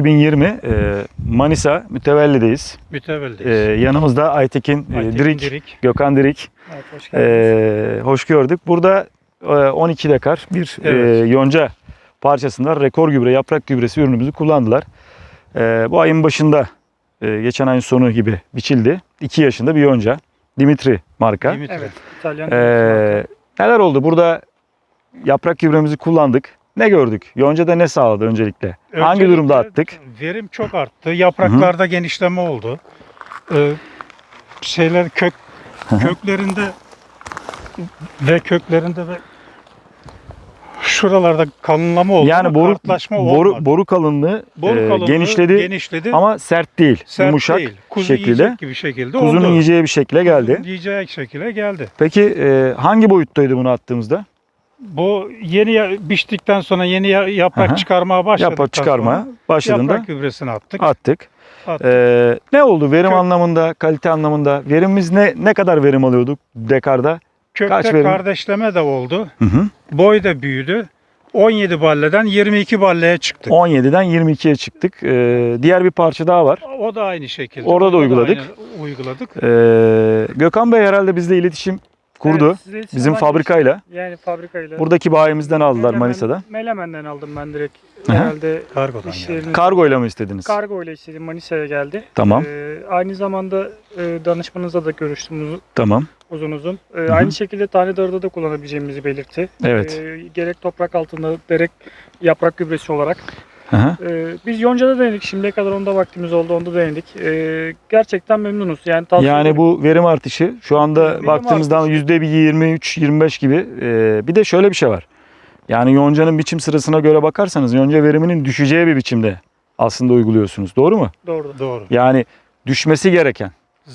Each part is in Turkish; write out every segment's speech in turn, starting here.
2020 e, Manisa Mütevelli'deyiz. Mütevelliyiz. E, yanımızda Aytekin, e, Aytekin Dirik, Dirik. Gökhan Dirik. Evet, hoş geldiniz. E, hoş gördük. Burada e, 12 dekar bir e, Evet. yonca parçasında rekor gübre, yaprak gübresi ürünümüzü kullandılar. E, bu ayın başında, e, geçen ayın sonu gibi biçildi. 2 yaşında bir yonca. Dimitri marka. Dimitri. Evet, İtalyan. Ee, neler oldu? Burada yaprak gübremizi kullandık. Ne gördük? Yonca'da ne sağladı öncelikle? Hangi Öncelikle durumda attık? Verim çok arttı. Yapraklarda genişleme oldu. Ee, şeyler kök köklerinde ve köklerinde ve şuralarda kalınlama oldu. Yani boru boru olmadı. boru kalınlığı, Boru e, kalınlığı genişledi genişledi ama sert değil. sert yumuşak değil. Kuzu şekilde. gibi şekilde Kuzunun oldu. yiyeceği bir şekle geldi. Kuzunun yiyeceği şekilde geldi. Peki e, hangi boyuttaydı bunu attığımızda? Bu yeni biçtikten sonra yeni ya- yaprak Aha. çıkarmaya başladıktan Yaprak çıkarma sonra başladığında yaprak gübresini attık. attık. attık. E, ne oldu verim Kök- anlamında, kalite anlamında? Verimimiz ne ne kadar verim alıyorduk dekarda? Kökte kaç verim? kardeşleme de oldu. Hı hı. Boy da büyüdü. 17 balleden 22 balleye çıktık. 17'den 22'ye çıktık. E, diğer bir parça daha var. O da aynı şekilde. Orada da uyguladık. aynı uyguladık. Ee, Gökhan Bey herhalde bizle iletişim kurdu. Evet, Bizim fabrikayla. Yani fabrikayla. Buradaki bayimizden aldılar Melemen- Manisa'da. Melemen'den aldım ben direkt. Aha. Herhalde Kargodan işlerini... Kargoyla mı istediniz? Kargo ile istedim Manisa'ya geldi. Tamam. Ee, aynı zamanda e, danışmanınızla da görüştüm uzun Tamam. uzun. uzun. Ee, hı. aynı şekilde tane darıda da kullanabileceğimizi belirtti. Evet. Ee, gerek toprak altında gerek yaprak gübresi olarak. Hı. Ee, biz Yonca'da denedik. Şimdiye kadar onda vaktimiz oldu. Onda denedik. Ee, gerçekten memnunuz. Yani, tavsiye Yani ederim. bu verim artışı şu anda Verim baktığımızda artışı. yüzde bir 23-25 gibi. Ee, bir de şöyle bir şey var. Yani yoncanın biçim sırasına göre bakarsanız yonca veriminin düşeceği bir biçimde aslında uyguluyorsunuz. Doğru mu? Doğru. Doğru. Yani düşmesi gereken.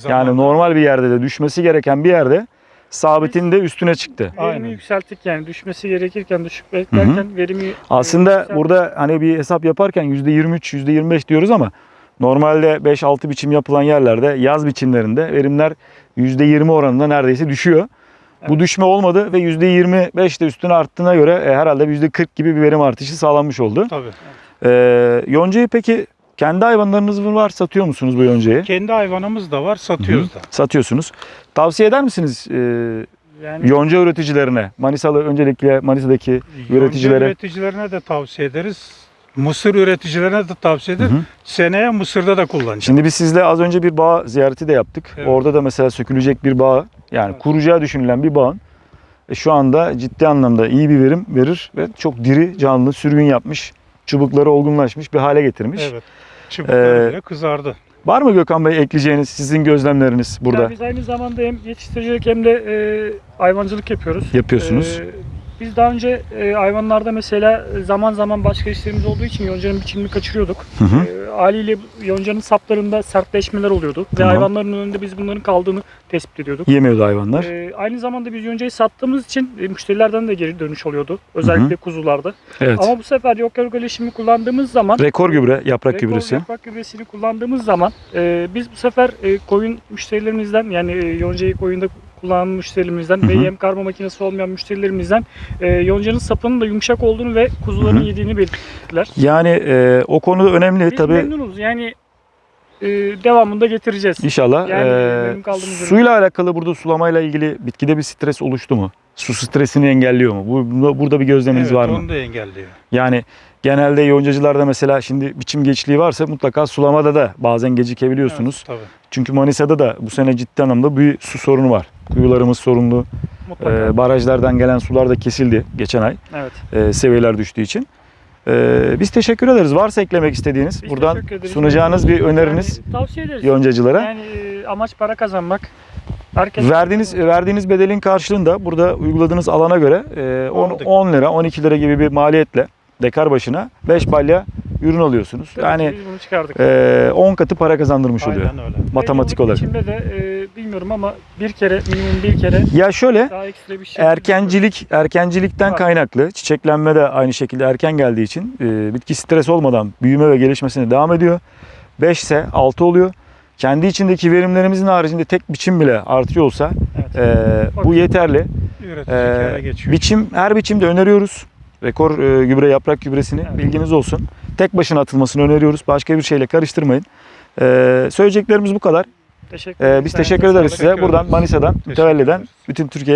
Yani Zamanla- normal bir yerde de düşmesi gereken bir yerde sabitin de üstüne çıktı. Verimi Aynen. yükselttik yani düşmesi gerekirken düşük beklerken verimi Aslında yükselttik. burada hani bir hesap yaparken %23, %25 diyoruz ama normalde 5-6 biçim yapılan yerlerde yaz biçimlerinde verimler %20 oranında neredeyse düşüyor. Bu Evet. düşme olmadı ve %25 de üstüne arttığına göre e, herhalde %40 gibi bir verim artışı sağlanmış oldu. Tabii. Ee, yoncayı peki kendi hayvanlarınız mı var satıyor musunuz bu yoncayı? Kendi hayvanımız da var, satıyoruz da. Satıyorsunuz. Tavsiye eder misiniz e, yani yonca üreticilerine? Manisalı öncelikle Manisa'daki Yonca Üreticilere- üreticilerine de tavsiye ederiz. Mısır üreticilerine de tavsiye ederiz. Hı hı. Seneye Mısır'da da kullanacağız. Şimdi biz sizle az önce bir bağ ziyareti de yaptık. Evet. Orada da mesela sökülecek bir bağ yani Evet. kuracağı düşünülen bir bağın e, şu anda ciddi anlamda iyi bir verim verir ve çok diri, canlı, sürgün yapmış, çubukları olgunlaşmış bir hale getirmiş. Evet. Çubukları Ee, bile kızardı. Var mı Gökhan Bey ekleyeceğiniz sizin gözlemleriniz burada? Yani biz aynı zamanda hem yetiştiricilik hem de e, hayvancılık yapıyoruz. Yapıyorsunuz. E, biz daha önce e, hayvanlarda mesela zaman zaman başka işlerimiz olduğu için yoncanın biçimini kaçırıyorduk. Hı hı. E, haliyle yoncanın saplarında sertleşmeler oluyordu. Ve Tamam. hayvanların önünde biz bunların kaldığını tespit ediyorduk. Yemiyordu hayvanlar. E, aynı zamanda biz yoncayı sattığımız için e, müşterilerden de geri dönüş oluyordu. Özellikle kuzularda. evet. Ama bu sefer yok örgüleşimi kullandığımız zaman Rekor gübre, yaprak Rekor gübresi. Yaprak gübresini kullandığımız zaman e, biz bu sefer e, koyun müşterilerimizden yani e, yoncayı koyunda kullanan müşterilerimizden ve yem karma makinesi olmayan müşterilerimizden e, yoncanın sapının da yumuşak olduğunu ve kuzuların Hı hı. yediğini belirttiler. Yani e, o konu önemli Biz tabii. memnunuz yani e, devamında getireceğiz. İnşallah. Yani e, suyla alakalı burada sulamayla ilgili bitkide bir stres oluştu mu? Su stresini engelliyor mu? Bu, burada bir gözleminiz Evet, var mı? onu da engelliyor. Yani genelde yoncacılarda mesela şimdi biçim geçliği varsa mutlaka sulamada da bazen gecikebiliyorsunuz. Evet, tabii. Çünkü Manisa'da da bu sene ciddi anlamda bir su sorunu var. Kuyularımız sorunlu. Mutlaka. Ee, barajlardan gelen sular da kesildi geçen ay evet. e, seviyeler düştüğü için. Ee, biz teşekkür ederiz. Varsa eklemek istediğiniz, Biz buradan sunacağınız bir öneriniz Yani, tavsiye ederiz. yoncacılara. Yani e, amaç para kazanmak. Herkes Verdiğiniz verdiğiniz bedelin karşılığında burada uyguladığınız alana göre e, 10, Aldık. 10 lira 12 lira gibi bir maliyetle dekar başına 5 balya ürün alıyorsunuz. Tabii Yani ki biz bunu çıkardık. e, 10 katı para kazandırmış oluyor Aynen öyle. matematik olarak. biçimde de e, bilmiyorum ama bir kere minimum bir kere Ya şöyle bir şey. erkencilik erkencilikten Var. kaynaklı çiçeklenme de aynı şekilde erken geldiği için e, bitki stres olmadan büyüme ve gelişmesine devam ediyor. 5 ise 6 oluyor. Kendi içindeki verimlerimizin haricinde tek biçim bile artıyor olsa Evet. e, bu yeterli. Ee, geçiyor. biçim her biçimde öneriyoruz. Rekor e, gübre yaprak gübresini Evet. bilginiz olsun. Tek başına atılmasını öneriyoruz. Başka bir şeyle karıştırmayın. E, söyleyeceklerimiz bu kadar. Teşekkür E, ederim. biz teşekkür ederiz size. Teşekkür Buradan. Manisa'dan mütevelliden bütün Türkiye